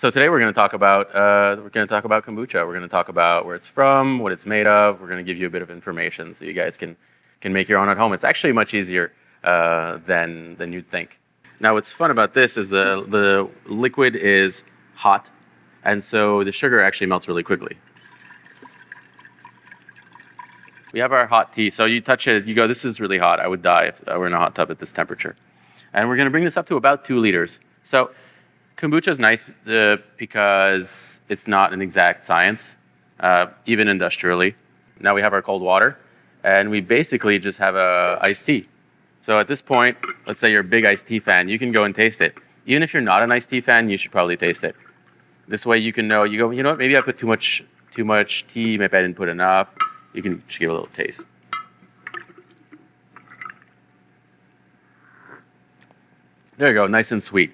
So today we're going to talk about uh, we're going to talk about kombucha. We're going to talk about where it's from, what it's made of. We're going to give you a bit of information so you guys can can make your own at home. It's actually much easier uh, than than you'd think. Now, what's fun about this is the the liquid is hot, and so the sugar actually melts really quickly. We have our hot tea. So you touch it, you go, this is really hot. I would die if I were in a hot tub at this temperature. And we're going to bring this up to about two liters. So kombucha is nice uh, because it's not an exact science, uh, even industrially. Now we have our cold water, and we basically just have a iced tea. So at this point, let's say you're a big iced tea fan, you can go and taste it. Even if you're not an iced tea fan, you should probably taste it. This way you can know, you go, you know what, maybe I put too much, too much tea, maybe I didn't put enough you can just give a little taste. There you go, nice and sweet.